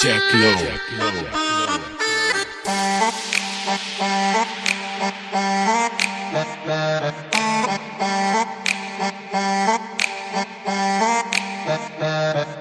Jack Low. Jack Low. Jack Low. Jack Low.